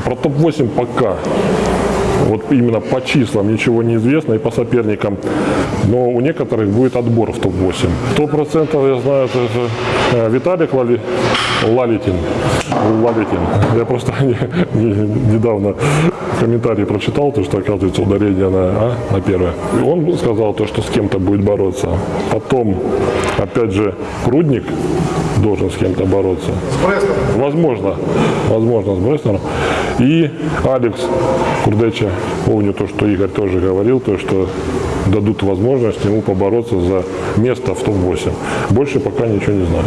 А про топ-8 пока. Вот именно по числам ничего не известно и по соперникам. Но у некоторых будет отбор в топ-8. Сто процентов я знаю, это же, э, Виталик Лали- Лалитин. Лалитин. Я просто не- не- недавно комментарий прочитал, то, что оказывается ударение на, а, на первое. И он сказал то, что с кем-то будет бороться. Потом, опять же, Прудник должен с кем-то бороться. Возможно, возможно, с Бреснером. И Алекс Курдеча, помню то, что Игорь тоже говорил, то, что дадут возможность ему побороться за место в топ-8. Больше пока ничего не знаю.